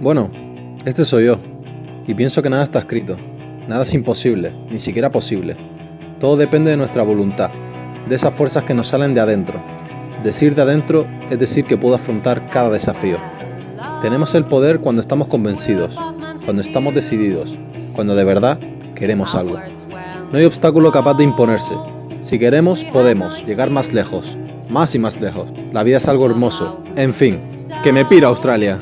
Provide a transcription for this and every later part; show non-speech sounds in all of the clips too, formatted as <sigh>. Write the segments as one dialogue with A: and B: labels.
A: Bueno, este soy yo, y pienso que nada está escrito, nada es imposible, ni siquiera posible. Todo depende de nuestra voluntad, de esas fuerzas que nos salen de adentro. Decir de adentro es decir que puedo afrontar cada desafío. Tenemos el poder cuando estamos convencidos, cuando estamos decididos, cuando de verdad queremos algo. No hay obstáculo capaz de imponerse. Si queremos, podemos llegar más lejos, más y más lejos. La vida es algo hermoso. En fin, que me piro a Australia.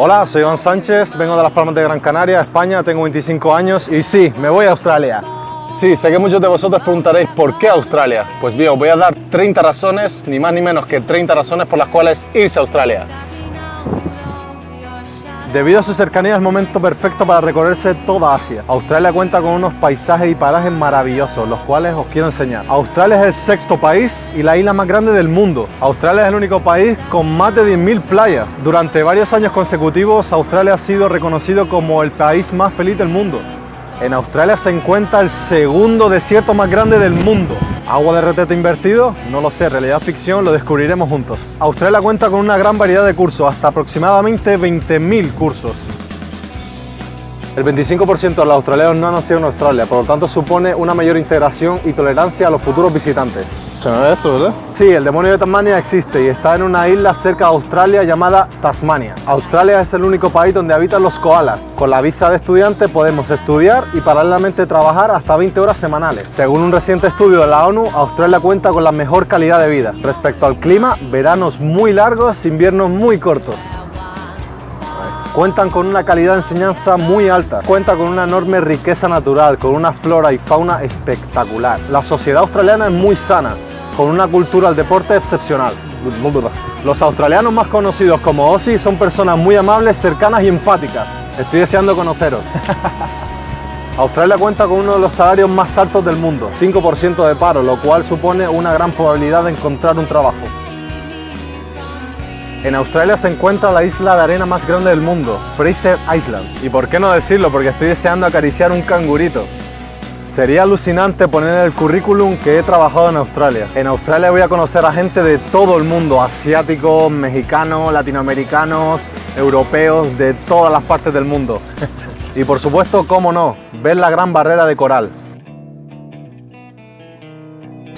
B: Hola, soy Iván Sánchez, vengo de Las Palmas de Gran Canaria, España, tengo 25 años y sí, me voy a Australia. Sí, sé que muchos de vosotros preguntaréis ¿por qué Australia? Pues bien, os voy a dar 30 razones, ni más ni menos que 30 razones por las cuales irse a Australia. Debido a su cercanía es momento perfecto para recorrerse toda Asia. Australia cuenta con unos paisajes y parajes maravillosos, los cuales os quiero enseñar. Australia es el sexto país y la isla más grande del mundo. Australia es el único país con más de 10.000 playas. Durante varios años consecutivos, Australia ha sido reconocido como el país más feliz del mundo. En Australia se encuentra el segundo desierto más grande del mundo. ¿Agua de retrete invertido? No lo sé, realidad ficción, lo descubriremos juntos. Australia cuenta con una gran variedad de cursos, hasta aproximadamente 20.000 cursos. El 25% de los australianos no han nacido en Australia, por lo tanto supone una mayor integración y tolerancia a los futuros visitantes.
C: Esto, ¿verdad?
B: Sí, el demonio de Tasmania existe y está en una isla cerca de Australia llamada Tasmania. Australia es el único país donde habitan los koalas. Con la visa de estudiante podemos estudiar y paralelamente trabajar hasta 20 horas semanales. Según un reciente estudio de la ONU, Australia cuenta con la mejor calidad de vida. Respecto al clima, veranos muy largos, inviernos muy cortos. Cuentan con una calidad de enseñanza muy alta, cuenta con una enorme riqueza natural, con una flora y fauna espectacular. La sociedad australiana es muy sana, con una cultura del deporte excepcional. Los australianos más conocidos como Aussie son personas muy amables, cercanas y empáticas. Estoy deseando conoceros. <laughs> Australia cuenta con uno de los salarios más altos del mundo, 5% de paro, lo cual supone una gran probabilidad de encontrar un trabajo. En Australia se encuentra la isla de arena más grande del mundo, Fraser Island. Y por qué no decirlo, porque estoy deseando acariciar un cangurito. Sería alucinante poner en el currículum que he trabajado en Australia. En Australia voy a conocer a gente de todo el mundo, asiáticos, mexicanos, latinoamericanos, europeos, de todas las partes del mundo. <laughs> y por supuesto, cómo no, ver la gran barrera de coral.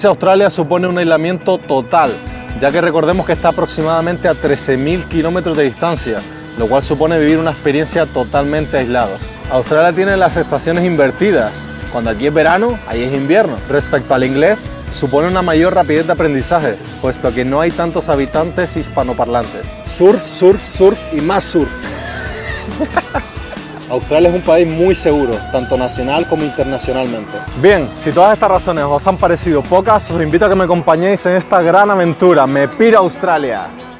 B: Australia supone un aislamiento total, ya que recordemos que está aproximadamente a 13.000 kilómetros de distancia, lo cual supone vivir una experiencia totalmente aislados. Australia tiene las estaciones invertidas, cuando aquí es verano, ahí es invierno. Respecto al inglés, supone una mayor rapidez de aprendizaje, puesto que no hay tantos habitantes hispanoparlantes. Surf, surf, surf y más surf. <laughs> Australia es un país muy seguro, tanto nacional como internacionalmente. Bien, si todas estas razones os han parecido pocas, os invito a que me acompañéis en esta gran aventura. Me piro a Australia.